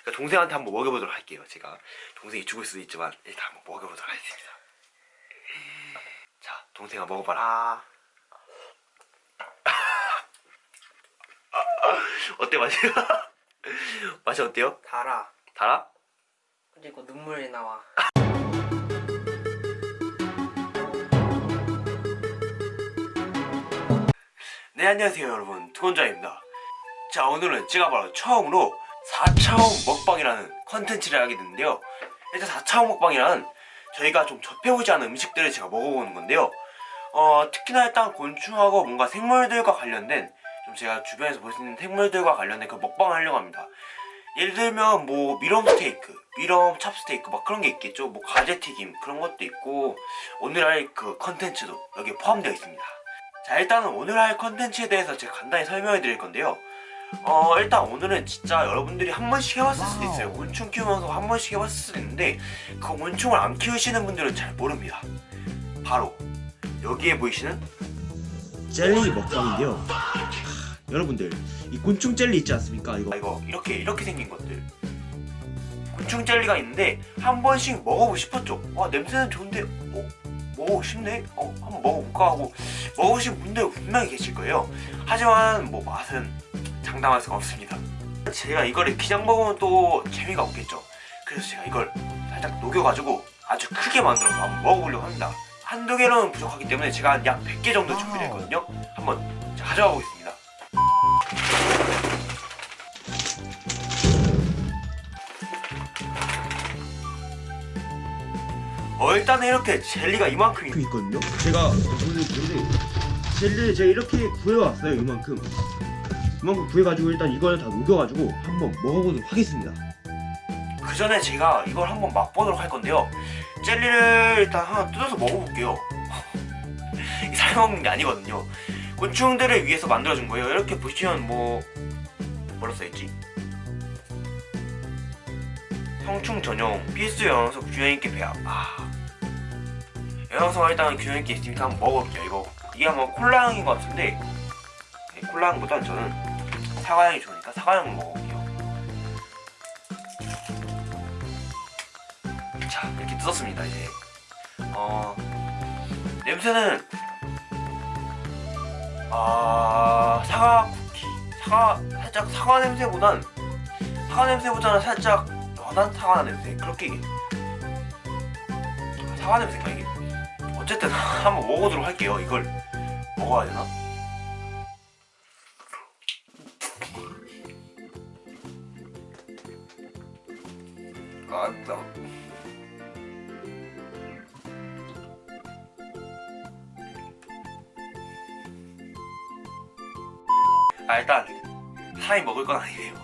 그러니까 동생한테 한번 먹여보도록 할게요 제가 동생이 죽을 수도 있지만 일단 한번 먹여보도록 하겠습니다 자 동생아 먹어봐라 어때 맛이? 맛이 어때요? 달아. 달아? 그리고 눈물이 나와. 네 안녕하세요 여러분 두건자입니다 자 오늘은 제가 바로 처음으로 4차원 먹방이라는 컨텐츠를 하게 됐는데요. 일단 4차원 먹방이란 저희가 좀 접해보지 않은 음식들을 제가 먹어보는 건데요. 어 특히나 일단 곤충하고 뭔가 생물들과 관련된 좀 제가 주변에서 볼 수 있는 생물들과 관련된 그 먹방을 하려고 합니다. 예를 들면 뭐 mealworm 스테이크, mealworm 찹스테이크 막 그런 게 있겠죠. 뭐 가재튀김 그런 것도 있고 오늘 할 그 컨텐츠도 여기에 포함되어 있습니다. 자 일단은 오늘 할 컨텐츠에 대해서 제가 간단히 설명해 드릴 건데요 어 일단 오늘은 진짜 여러분들이 한 번씩 해봤을 수도 있어요. 곤충 키우면서 한 번씩 해봤을 수도 있는데 그 곤충을 안 키우시는 분들은 잘 모릅니다. 바로 여기에 보이시는 젤리 먹방인데요. 여러분들 이 곤충 젤리 있지 않습니까? 이거. 이거 이렇게 이렇게 생긴 것들. 곤충 젤리가 있는데 한 번씩 먹어보고 싶었죠. 와 냄새는 좋은데 어 먹어보고 싶네? 어 한번 먹어볼까 하고 먹으신 분들 분명히 계실 거예요. 하지만 뭐 맛은 장담할 수가 없습니다. 제가 이거를 그냥 먹으면 또 재미가 없겠죠. 그래서 제가 이걸 살짝 녹여가지고 아주 크게 만들어서 한번 먹어보려고 합니다. 한두 개로는 부족하기 때문에 제가 한약 100개 정도 준비되어 있거든요. 한번 제가 가져가 보겠습니다. 어 일단은 이렇게 젤리가 이만큼 있거든요? 제가 젤리를 제가 이렇게 구해왔어요 이만큼 이만큼 구해가지고 일단 이걸 다 녹여가지고 한번 먹어보도록 하겠습니다. 그 전에 제가 이걸 한번 맛보도록 할 건데요. 젤리를 일단 하나 뜯어서 먹어볼게요. 이 사용하는 게 아니거든요. 곤충들을 위해서 만들어준 거예요. 이렇게 보시면 뭐 뭐라 써있지? 성충 전용 필수 영양소 균형있게 배합. 아. 영양소가 일단 균형있게 있으니까 한번 먹어볼게요 이거. 이게 아마 콜라향인 것 같은데 네, 콜라향보다는 저는 사과향이 좋으니까 사과향을 먹어볼게요. 자 이렇게 뜯었습니다 이제. 어 냄새는 아 사과 쿠키. 사과 살짝 사과 냄새보단 사과 냄새보다는 살짝 연한 사과 냄새? 그렇게 사과 냄새인가 이게. 어쨌든 한번 먹어보도록 할게요 이걸. 먹어야 되나? 아, 나... 아 일단 사람이 먹을 건 아니에요.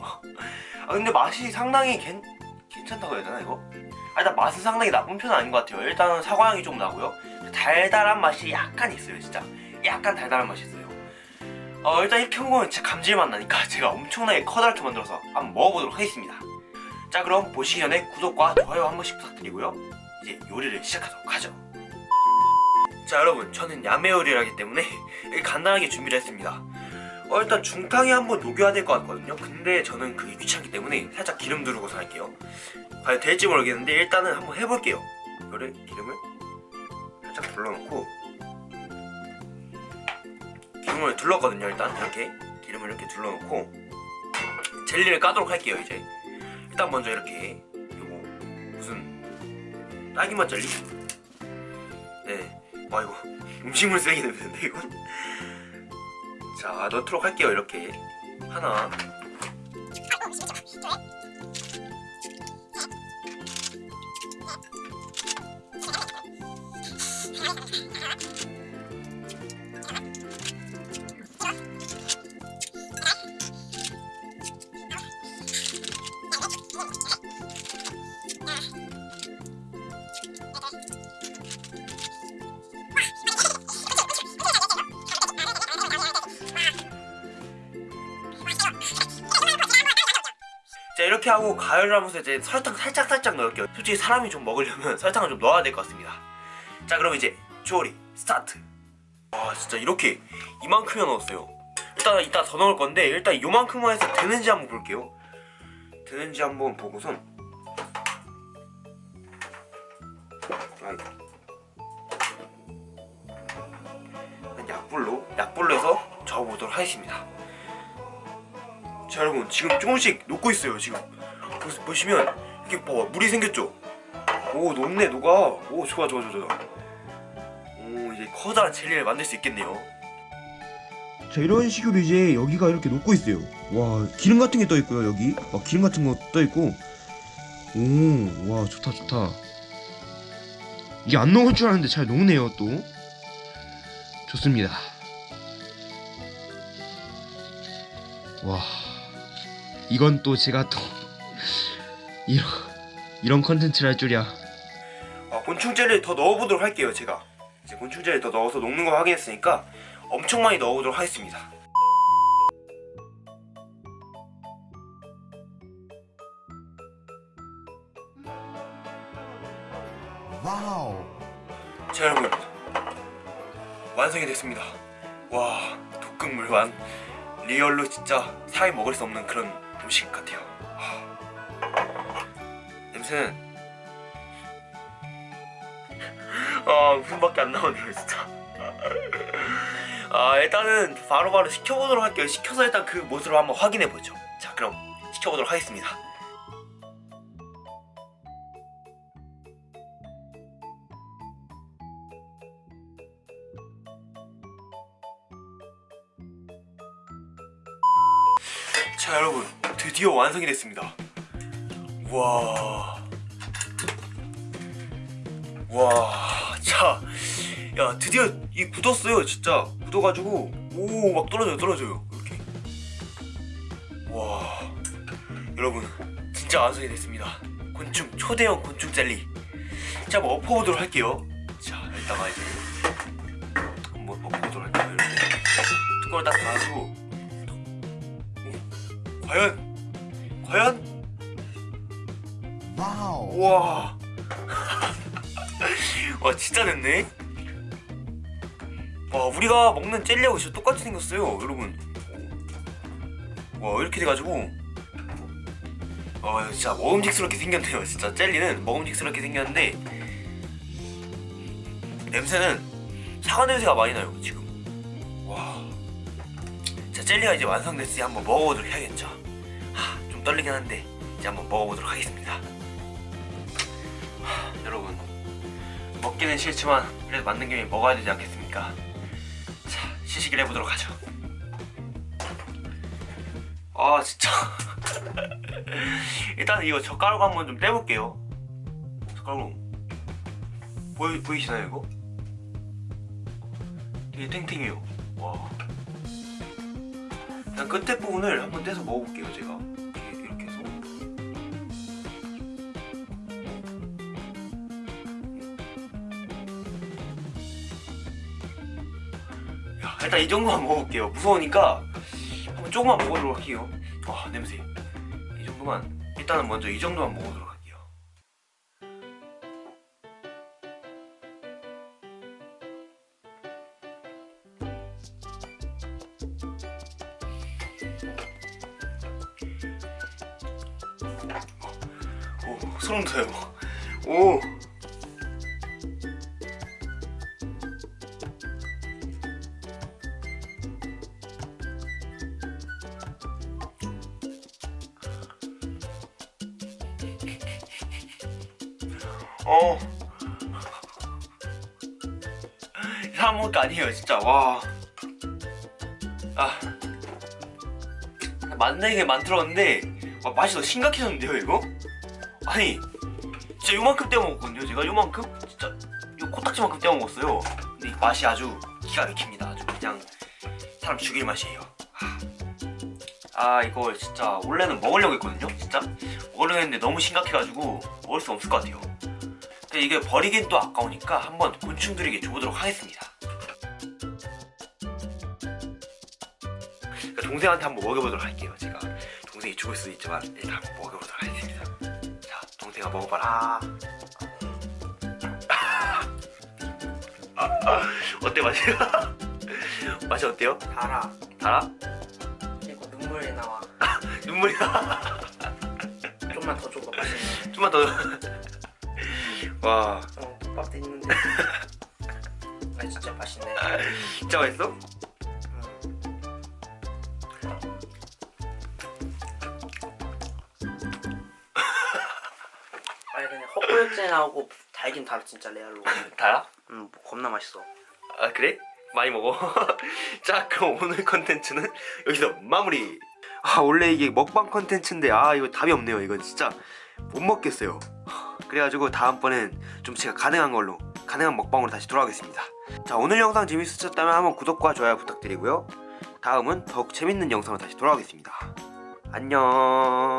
아 근데 맛이 상당히 괜, 괜찮다고 해야 되나 이거? 아, 일단 맛은 상당히 나쁜 편은 아닌 것 같아요. 일단은 사과향이 좀 나고요. 달달한 맛이 약간 있어요 진짜. 약간 달달한 맛이 있어요. 어 일단 이렇게 먹으면 진짜 감질맛 나니까 제가 엄청나게 커다랗게 만들어서 한번 먹어보도록 하겠습니다 자 그럼 보시기 전에 구독과 좋아요 한 번씩 부탁드리고요. 이제 요리를 시작하도록 하죠. 자 여러분 저는 야매 요리를 하기 때문에 간단하게 준비를 했습니다. 어 일단 중탕에 한번 녹여야 될 것 같거든요. 근데 저는 그게 귀찮기 때문에 살짝 기름 두르고서 할게요. 과연 될지 모르겠는데 일단은 한번 해볼게요. 이거를 기름을 살짝 둘러놓고 기름을 둘렀거든요 일단. 이렇게 기름을 이렇게 둘러놓고 젤리를 까도록 할게요 이제 일단 먼저 이렇게 요거. 무슨 딸기맛 젤리? 네와 이거 음식물 쓰레기 냄새인데 이건? 자 넣도록 할게요 이렇게. 하나 이렇게 하고 가열을 하면서 이제 설탕 살짝 살짝 넣을게요. 솔직히 사람이 좀 먹으려면 설탕을 좀 넣어야 될 것 같습니다. 자 그럼 이제 조리 스타트. 와 진짜 이렇게 이만큼이나 넣었어요. 일단 이따 더 넣을 건데 일단 요만큼만 해서 되는지 한번 볼게요. 되는지 한번 보고선. 약불로 약불로 해서 저어보도록 하겠습니다. 자 여러분 지금 조금씩 녹고 있어요 지금. 보- 보시면 이렇게 뭐 물이 생겼죠? 오 녹네 녹아. 오 좋아 좋아 좋아 좋아. 오 이제 커다란 젤리를 만들 수 있겠네요. 자 이런 식으로 이제 여기가 이렇게 녹고 있어요. 와 기름 같은 게 떠 있고요 여기. 막 기름 같은 거 떠 있고. 오 와 좋다 좋다. 이게 안 녹을 줄 알았는데 잘 녹네요 또. 좋습니다. 와 이건 또 제가 또 이런 이런 컨텐츠를 할 줄이야. 아, 곤충 젤리 더 넣어보도록 할게요 제가. 이제 곤충 젤리 더 넣어서 녹는 거 확인했으니까 엄청 많이 넣어보도록 하겠습니다. Wow. 자 여러분. 완성이 됐습니다. 와 독극물 완 리얼로 진짜 사람이 먹을 수 없는 그런 음식 같아요. 와. 냄새는 아 웃음밖에 안 나오네요 진짜. 아 일단은 바로 바로 식혀보도록 할게요. 식혀서 일단 그 모습을 한번 확인해보죠. 자 그럼 식혀보도록 하겠습니다 드디어 완성이 됐습니다 와. 와, 자, 야 드디어 이 굳었어요, 진짜 굳어가지고 오 막 떨어져요, 떨어져요, 이렇게. 와, 여러분 진짜 완성이 됐습니다. 곤충 초대형 곤충 젤리. 자, 한번 엎어보도록 할게요. 자, 일단가 이제 한번 엎어보도록 할게요. 이렇게 뚜껑을 딱 닫고 오, 과연, 과연? Wow. 우와. 와 진짜 됐네. 와 우리가 먹는 젤리하고 진짜 똑같이 생겼어요 여러분. 와 이렇게 돼가지고. 와 진짜 먹음직스럽게 생겼네요 진짜. 젤리는 먹음직스럽게 생겼는데 냄새는 사과 냄새가 많이 나요 지금. 와. 자, 젤리가 이제 완성됐으니 한번 먹어보도록 해야겠죠 떨리긴 한데 이제 한번 먹어보도록 하겠습니다 여러분 먹기는 싫지만 그래도 맞는 김에 먹어야 되지 않겠습니까? 자 시식을 해보도록 하죠. 아 진짜 일단 이거 젓가락 한번 좀 떼볼게요. 젓가락 보이 보이시나요 이거? 되게 탱탱해요. 와. 일단 끝에 부분을 한번 떼서 먹어볼게요 제가 일단 이 정도만 먹어볼게요. 무서우니까 한번 조금만 먹어보도록 할게요. 와 냄새. 이 정도만 일단은 먼저 이 정도만 먹어보도록 할게요. 오 소름 돋아요. 오. 거 아니에요, 진짜. 와. 아. 만들게 만들었는데, 와, 맛이 더 심각해졌는데요, 이거? 아니, 진짜 요만큼 떼어 먹었거든요, 제가 요만큼? 진짜, 요 코딱지만큼 떼어 먹었어요. 근데 이 맛이 아주 기가 막힙니다. 아주 그냥 사람 죽일 맛이에요. 아. 아, 이거 진짜 원래는 먹으려고 했거든요, 진짜. 먹으려고 했는데 너무 심각해가지고 먹을 수 없을 것 같아요. 근데 이게 버리긴 또 아까우니까 한번 곤충들에게 줘보도록 하겠습니다. 동생한테 한번 먹여보도록 할게요. 제가 동생이 죽을 수도 있지만 일단 한번 먹여보도록 하겠습니다. 자, 동생아 먹어봐라. 어때 맛이? 맛이 어때요? 달아. 달아? 그리고 눈물이 나와. 눈물이 나. 좀만 더 줘봐 맛있네 좀만 더. 와, 어 떡밥도 있는데 아 진짜 맛있네 진짜 맛있어? 그냥 헛구역질하고 달긴 달아 진짜 레알로 달아? 음 겁나 맛있어 아 그래? 많이 먹어. 자 그럼 오늘 컨텐츠는 여기서 마무리. 아 원래 이게 먹방 컨텐츠인데 아 이거 답이 없네요. 이건 진짜 못 먹겠어요. 그래가지고 다음번엔 좀 제가 가능한 걸로 가능한 먹방으로 다시 돌아오겠습니다. 자 오늘 영상 재밌으셨다면 한번 구독과 좋아요 부탁드리고요. 다음은 더욱 재밌는 영상으로 다시 돌아오겠습니다. 안녕.